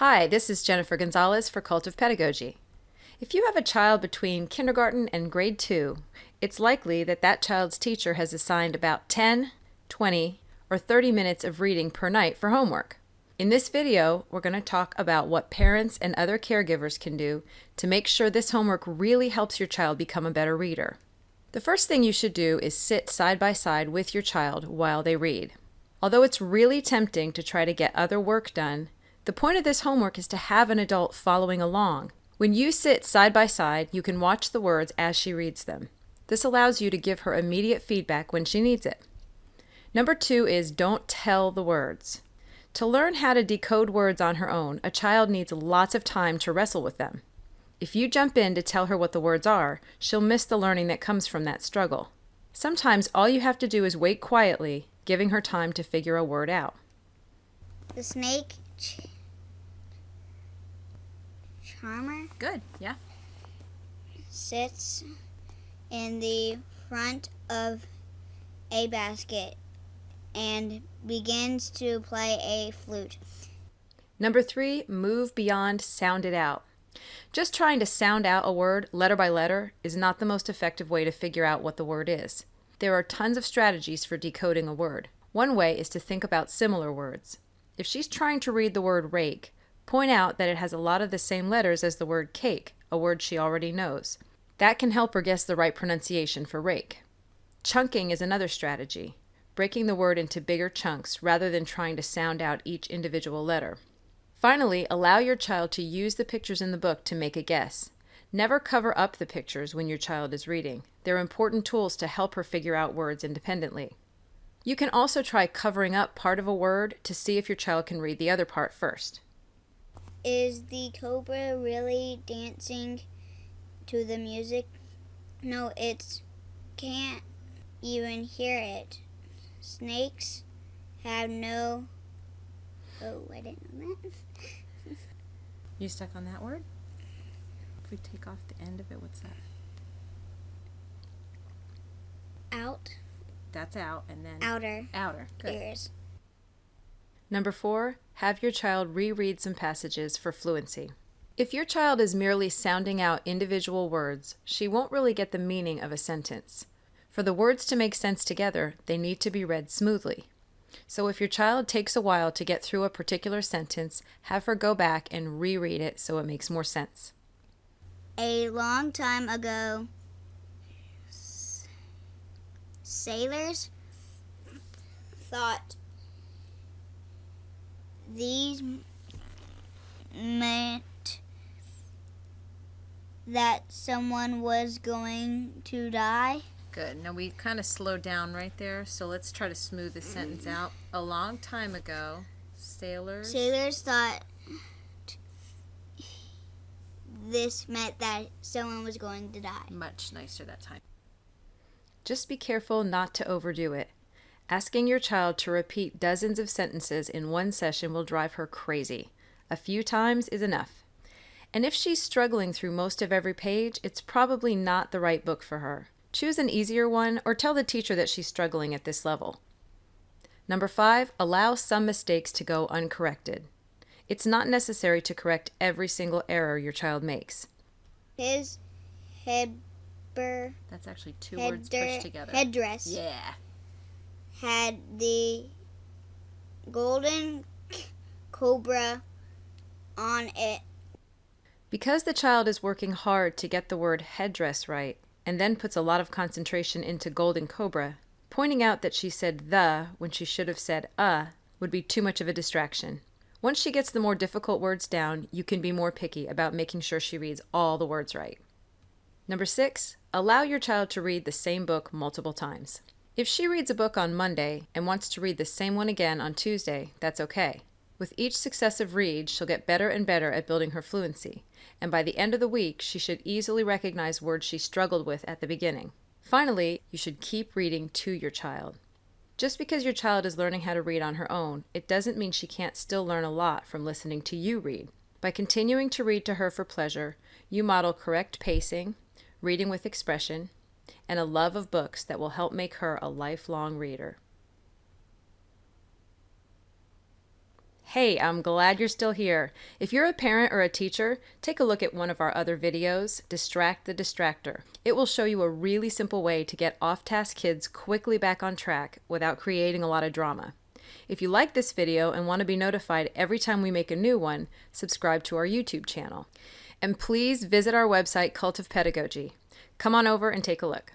Hi, this is Jennifer Gonzalez for Cult of Pedagogy. If you have a child between kindergarten and grade 2, it's likely that that child's teacher has assigned about 10, 20, or 30 minutes of reading per night for homework. In this video, we're going to talk about what parents and other caregivers can do to make sure this homework really helps your child become a better reader. The first thing you should do is sit side by side with your child while they read. Although it's really tempting to try to get other work done, the point of this homework is to have an adult following along. When you sit side by side, you can watch the words as she reads them. This allows you to give her immediate feedback when she needs it. Number two is don't tell the words. To learn how to decode words on her own, a child needs lots of time to wrestle with them. If you jump in to tell her what the words are, she'll miss the learning that comes from that struggle. Sometimes all you have to do is wait quietly, giving her time to figure a word out. The snake charmer Good, yeah. sits in the front of a basket and begins to play a flute. Number three, move beyond sound it out. Just trying to sound out a word letter by letter is not the most effective way to figure out what the word is. There are tons of strategies for decoding a word. One way is to think about similar words. If she's trying to read the word rake, point out that it has a lot of the same letters as the word cake, a word she already knows. That can help her guess the right pronunciation for rake. Chunking is another strategy, breaking the word into bigger chunks rather than trying to sound out each individual letter. Finally, allow your child to use the pictures in the book to make a guess. Never cover up the pictures when your child is reading. They're important tools to help her figure out words independently. You can also try covering up part of a word to see if your child can read the other part first. Is the cobra really dancing to the music? No, it can't even hear it. Snakes have no. Oh, I didn't know that. You stuck on that word? If we take off the end of it, what's that? Out, That's out, and then outer outer. Good. ears. Number four, have your child reread some passages for fluency. If your child is merely sounding out individual words, she won't really get the meaning of a sentence. For the words to make sense together, they need to be read smoothly. So if your child takes a while to get through a particular sentence, have her go back and reread it so it makes more sense. A long time ago, sailors thought these meant that someone was going to die. Good. Now we kind of slowed down right there, so let's try to smooth this sentence mm-hmm. out. A long time ago, sailors. Sailors thought this meant that someone was going to die. Much nicer that time. Just be careful not to overdo it. Asking your child to repeat dozens of sentences in one session will drive her crazy. A few times is enough. And if she's struggling through most of every page, it's probably not the right book for her. Choose an easier one or tell the teacher that she's struggling at this level. Number five, allow some mistakes to go uncorrected. It's not necessary to correct every single error your child makes. His headber, That's actually two header, words pushed together. headdress Yeah. Had the golden cobra on it. Because the child is working hard to get the word headdress right, and then puts a lot of concentration into golden cobra, pointing out that she said the when she should have said uh would be too much of a distraction. Once she gets the more difficult words down, you can be more picky about making sure she reads all the words right. Number six, allow your child to read the same book multiple times. If she reads a book on Monday and wants to read the same one again on Tuesday, that's okay. With each successive read, she'll get better and better at building her fluency, and by the end of the week, she should easily recognize words she struggled with at the beginning. Finally, you should keep reading to your child. Just because your child is learning how to read on her own, it doesn't mean she can't still learn a lot from listening to you read. By continuing to read to her for pleasure, you model correct pacing, reading with expression, and a love of books that will help make her a lifelong reader. Hey, I'm glad you're still here. If you're a parent or a teacher, take a look at one of our other videos, Distract the Distractor. It will show you a really simple way to get off task kids quickly back on track without creating a lot of drama. If you like this video and want to be notified every time we make a new one, subscribe to our YouTube channel. And please visit our website, Cult of Pedagogy. Come on over and take a look.